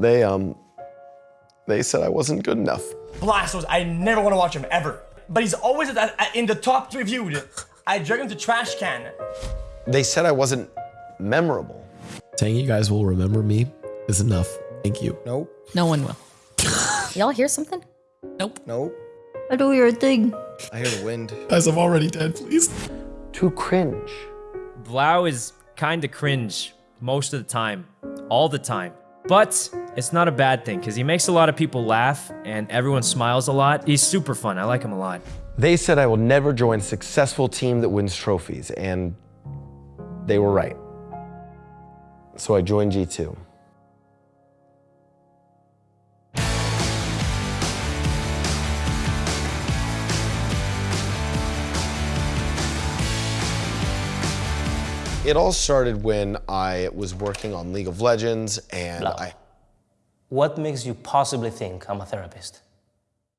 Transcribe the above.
They, um, they said I wasn't good enough. Blastos, I never want to watch him ever. But he's always at, at, in the top reviewed. I drag him to trash can. They said I wasn't memorable. Saying you guys will remember me is enough. Thank you. Nope. No one will. Y'all hear something? Nope. Nope. I do hear a thing. I hear the wind. Guys, I'm already dead, please. Too cringe. Blau is kind of cringe most of the time, all the time. But it's not a bad thing because he makes a lot of people laugh and everyone smiles a lot. He's super fun. I like him a lot. They said I will never join a successful team that wins trophies, and they were right. So I joined G2. It all started when I was working on League of Legends and Blah. I What makes you possibly think I'm a therapist?